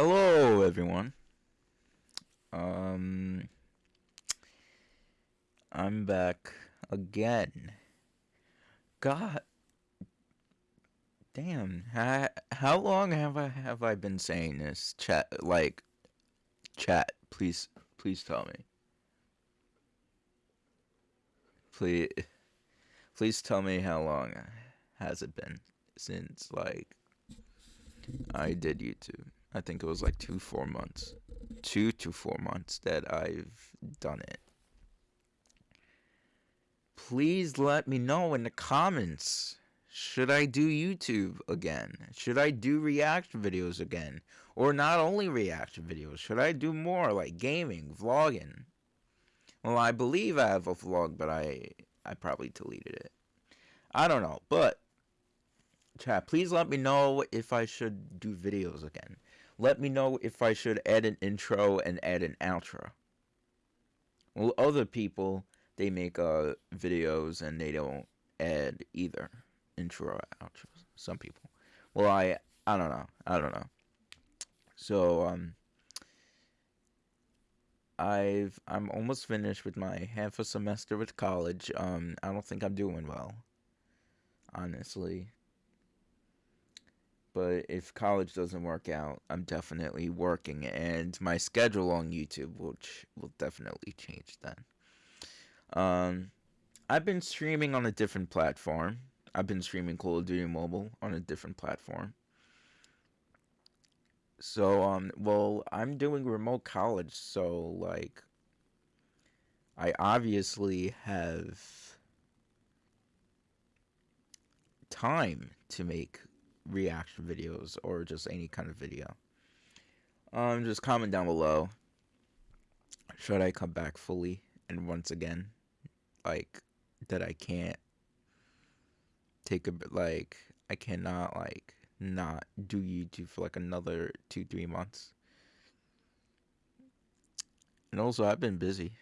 Hello, everyone. Um, I'm back again. God, damn. How, how long have I have I been saying this? Chat, like, chat. Please, please tell me. Please, please tell me how long has it been since like I did YouTube. I think it was like two, four months. Two to four months that I've done it. Please let me know in the comments. Should I do YouTube again? Should I do reaction videos again? Or not only reaction videos, should I do more like gaming, vlogging? Well, I believe I have a vlog, but I I probably deleted it. I don't know, but chat, please let me know if I should do videos again. Let me know if I should add an intro and add an outro. Well, other people, they make uh, videos and they don't add either intro or outros. Some people. Well, I, I don't know. I don't know. So, um, I've, I'm almost finished with my half a semester with college. Um, I don't think I'm doing well. Honestly but if college doesn't work out, I'm definitely working, and my schedule on YouTube will will definitely change then. Um, I've been streaming on a different platform. I've been streaming Call of Duty Mobile on a different platform. So, um, well, I'm doing remote college, so like, I obviously have time to make reaction videos or just any kind of video. Um, just comment down below. Should I come back fully and once again, like that I can't take a bit like I cannot like not do YouTube for like another two three months. And also, I've been busy.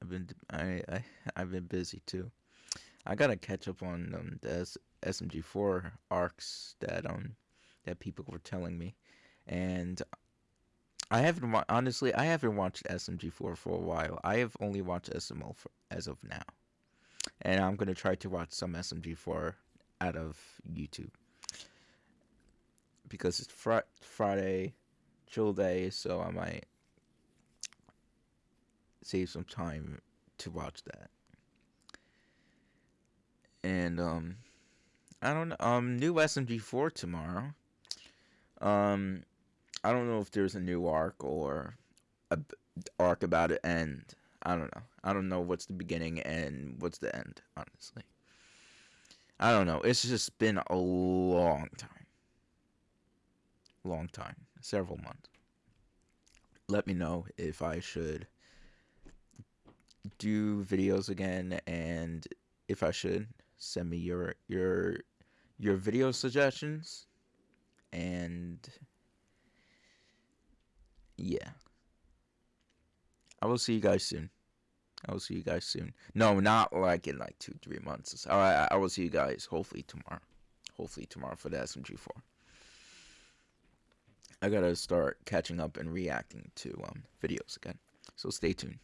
I've been I, I I've been busy too. I gotta catch up on um, the SMG4 arcs that um that people were telling me, and I haven't honestly I haven't watched SMG4 for a while. I have only watched SML for, as of now, and I'm gonna try to watch some SMG4 out of YouTube because it's fr- Friday, chill day, so I might save some time to watch that. And um I don't know. Um, new SMG4 tomorrow. Um, I don't know if there's a new arc or a arc about it end. I don't know. I don't know what's the beginning and what's the end. Honestly, I don't know. It's just been a long time. Long time. Several months. Let me know if I should do videos again and if I should send me your your your video suggestions and yeah. I will see you guys soon. I will see you guys soon. No not like in like two three months. All right i will see you guys hopefully tomorrow. Hopefully tomorrow for the smg4 i gotta start catching up and reacting to um videos again. So stay tuned